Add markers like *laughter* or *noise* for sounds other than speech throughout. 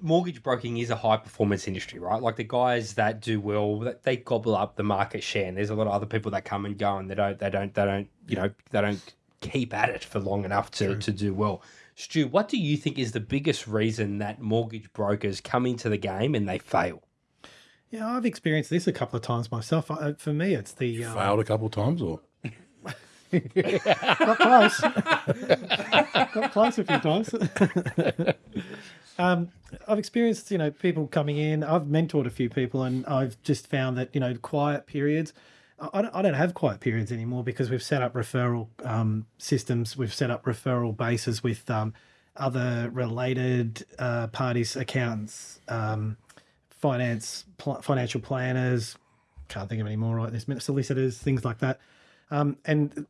mortgage broking is a high performance industry, right? Like the guys that do well, they gobble up the market share, and there's a lot of other people that come and go, and they don't, they don't, they don't, you know, they don't keep at it for long enough to to do well. Stu, what do you think is the biggest reason that mortgage brokers come into the game and they fail? Yeah, I've experienced this a couple of times myself. I, for me, it's the um, Failed a couple of times, or *laughs* got close, *laughs* got close a few times. *laughs* um, I've experienced, you know, people coming in. I've mentored a few people, and I've just found that you know, quiet periods. I don't, I don't have quiet periods anymore because we've set up referral um, systems. We've set up referral bases with um, other related uh, parties, accountants, um, finance, pl- financial planners. Can't think of any more right this minute. Solicitors, things like that. Um, and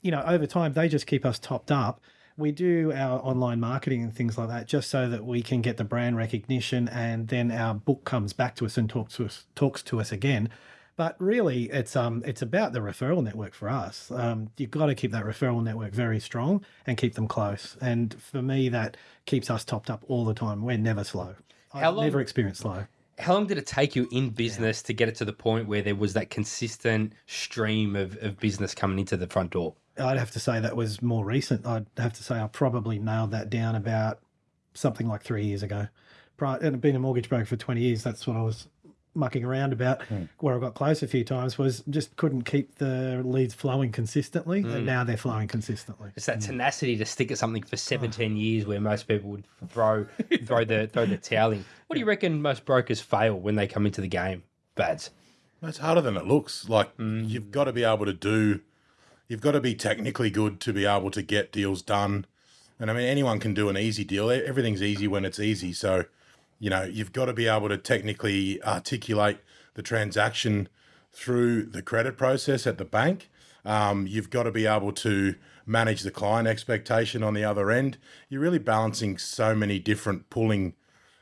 you know, over time, they just keep us topped up. We do our online marketing and things like that just so that we can get the brand recognition, and then our book comes back to us and talks to us, talks to us again. But really, it's um it's about the referral network for us. Um, you've got to keep that referral network very strong and keep them close. And for me, that keeps us topped up all the time. We're never slow. How I've long- never experienced slow. How long did it take you in business to get it to the point where there was that consistent stream of, of business coming into the front door? I'd have to say that was more recent. I'd have to say I probably nailed that down about something like three years ago. Prior, and I've been a mortgage broker for 20 years. That's what I was mucking around about. Hmm. Where I got close a few times was just couldn't keep the leads flowing consistently. And hmm. now they're flowing consistently. It's that hmm. tenacity to stick at something for 17 *sighs* years where most people would throw throw the throw the towel in. What do you reckon most brokers fail when they come into the game? Bads. it's harder than it looks. Like you've got to be able to do, you've got to be technically good to be able to get deals done. And I mean, anyone can do an easy deal. Everything's easy when it's easy. So, you know, you've got to be able to technically articulate the transaction through the credit process at the bank. Um, you've got to be able to manage the client expectation on the other end. You're really balancing so many different pulling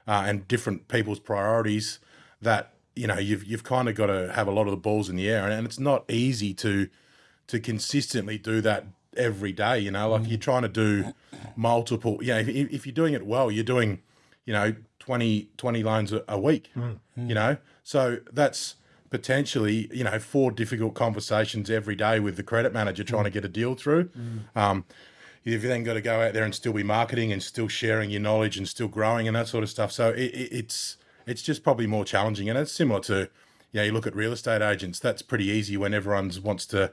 uh, and different people's priorities that you know you've you've kind of got to have a lot of the balls in the air, and, and it's not easy to to consistently do that every day. You know, like you're mm. trying to do multiple. You know, if, if you're doing it well, you're doing you know 20, 20 loans a, a week. Mm. You know, so that's potentially you know four difficult conversations every day with the credit manager trying mm. to get a deal through. Um, you've then got to go out there and still be marketing and still sharing your knowledge and still growing and that sort of stuff. So it, it, it's it's just probably more challenging, and it's similar to. You know, you look at real estate agents. That's pretty easy when everyone's wants to,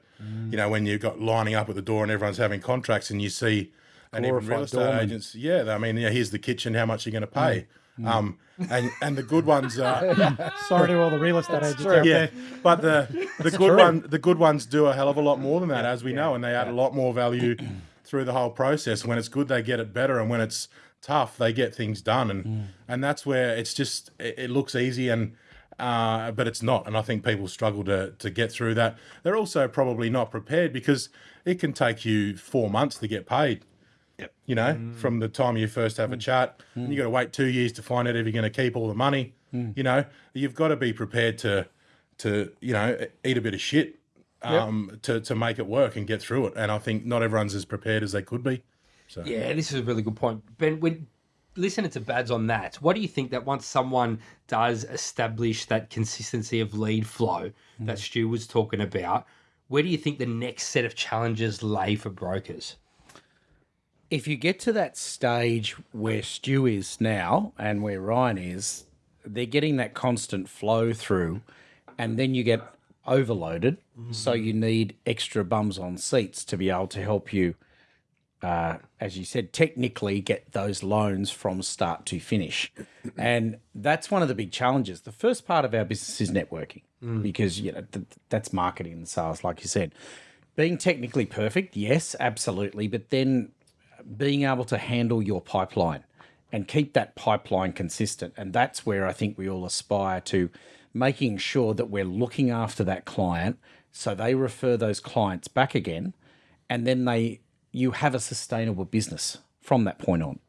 you know, when you've got lining up at the door and everyone's having contracts, and you see, and even real estate doorman. agents, yeah, I mean, yeah, here's the kitchen. How much you're you going to pay? Mm. Mm. Um, and and the good ones are, *laughs* Sorry to all the real estate agents out yeah, there. but the the good one the good ones do a hell of a lot more than that, as we know, and they add a lot more value *clears throat* through the whole process. When it's good, they get it better, and when it's tough, they get things done, and mm. and that's where it's just it, it looks easy and. Uh, but it's not, and I think people struggle to to get through that. They're also probably not prepared because it can take you four months to get paid. Yep. You know, from the time you first have a chat, and you got to wait two years to find out if you're going to keep all the money. You know, you've got to be prepared to to you know eat a bit of shit um, to to make it work and get through it. And I think not everyone's as prepared as they could be. So. Yeah, this is a really good point. Ben, when listening to Bads on that, what do you think that once someone does establish that consistency of lead flow hmm. that Stu was talking about, where do you think the next set of challenges lay for brokers? if you get to that stage where Stu is now and where Ryan is, they're getting that constant flow through, and then you get overloaded. Mm-hmm. So you need extra bums on seats to be able to help you, uh, as you said, technically get those loans from start to finish. and that's one of the big challenges. The first part of our business is networking because you know th- that's marketing and sales, like you said. Being technically perfect, yes, absolutely, but then being able to handle your pipeline and keep that pipeline consistent. And that's where I think we all aspire to making sure that we're looking after that client so they refer those clients back again and then they you have a sustainable business from that point on.